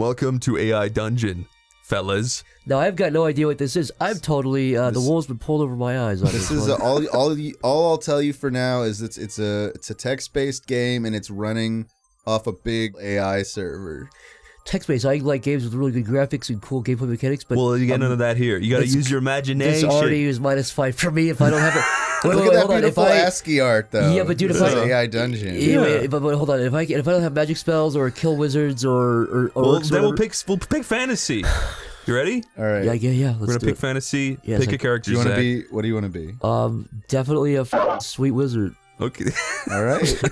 Welcome to AI Dungeon, fellas. Now I've got no idea what this is. I'm totally uh, the This- wool's been pulled over my eyes. On This this is a, all. All you, all I'll tell you for now is it's it's a it's a text based game and it's running off a big AI server. text-based. I like games with really good graphics and cool gameplay mechanics, but well, you get none of that here. You got to use your imagination. this imagination. already is minus five for me if I don't have it. Wait, Look wait, at that hold on. If beautiful I, ASCII art, though. Yeah, but dude, if This I- AI dungeon. yeah, wait, but, but hold on. If I if I don't have magic spells or kill wizards or or, or well, then we'll pick we'll pick fantasy. You ready? All right. Yeah, yeah, yeah. Let's We're gonna do pick it. fantasy. Yes, pick a character. do you want to be? What do you want to be? Um, definitely a f- sweet wizard. Okay. All right.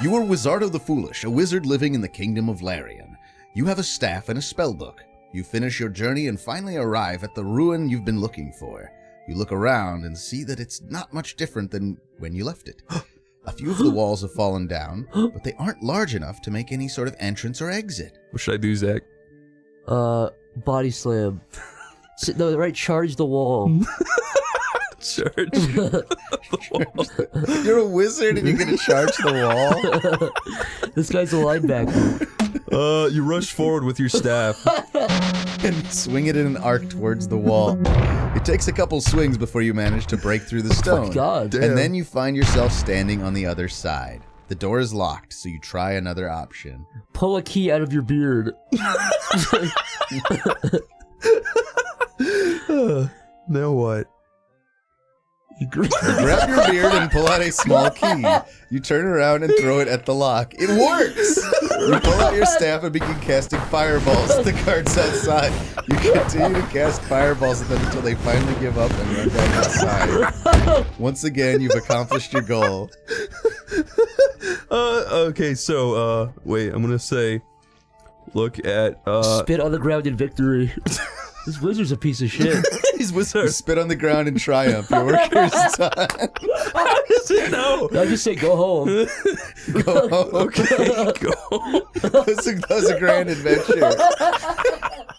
you are Wizardo the Foolish, a wizard living in the kingdom of Larion. You have a staff and a spell book. You finish your journey and finally arrive at the ruin you've been looking for. You look around and see that it's not much different than when you left it. A few of the walls have fallen down, but they aren't large enough to make any sort of entrance or exit. what should I do, Zach? Uh, body slam. S- no, right. Charge the wall. Church. You're a wizard and you're gonna charge the wall? this guy's a linebacker. uh, you rush forward with your staff. and swing it in an arc towards the wall. It takes a couple swings before you manage to break through the stone. God. Damn. And then you find yourself standing on the other side. The door is locked, so you try another option. Pull a key out of your beard. now what? You gr- grab your beard and pull out a small key. You turn around and throw it at the lock. It works! You pull out your staff and begin casting fireballs at the guards outside. You continue to cast fireballs at them until they finally give up and run back inside. Once again, you've accomplished your goal. Uh, okay, so, uh, wait, I'm gonna say, look at, uh, Spit on the ground in victory. this wizard's a piece of shit. he's You spit on the ground in triumph. Your work here is done. How does it know? I just say go home. Go home. Okay, go. That was a, that was a grand adventure.